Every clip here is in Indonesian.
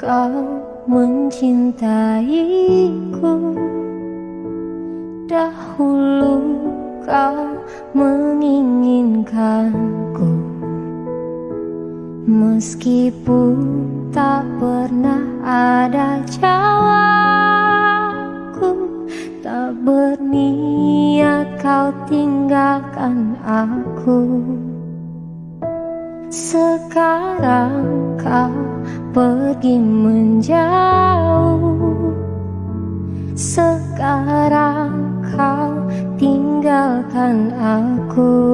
Kau mencintaiku Dahulu kau menginginkanku. Meskipun tak pernah ada jawabku Tak berniat kau tinggalkan aku sekarang kau pergi menjauh. Sekarang kau tinggalkan aku.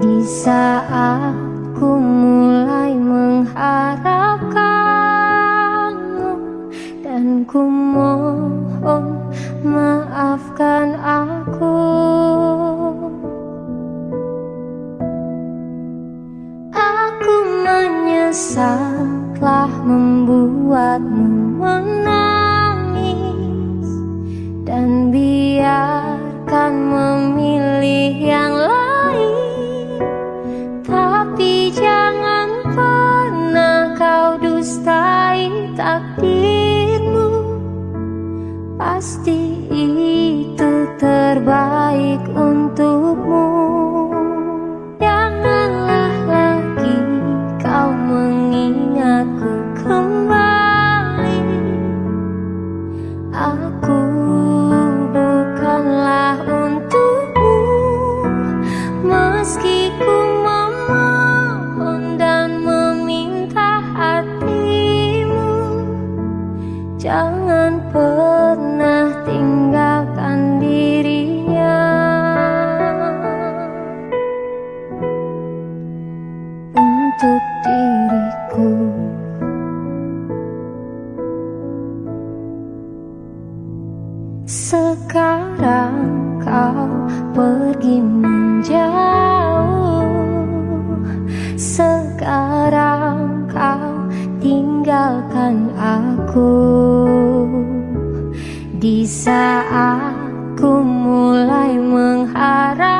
Di saat ku mulai mengharapkanmu Dan ku mohon maafkan aku menyesal telah membuatmu menangis Dan biarkan memilih yang lain. Tapi jangan pernah kau dustai takdirmu. Pasti itu terbaik untukmu akan kau pergi menjauh? Sekarang kau tinggalkan aku. Di saat aku mulai mengharap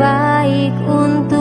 baik untuk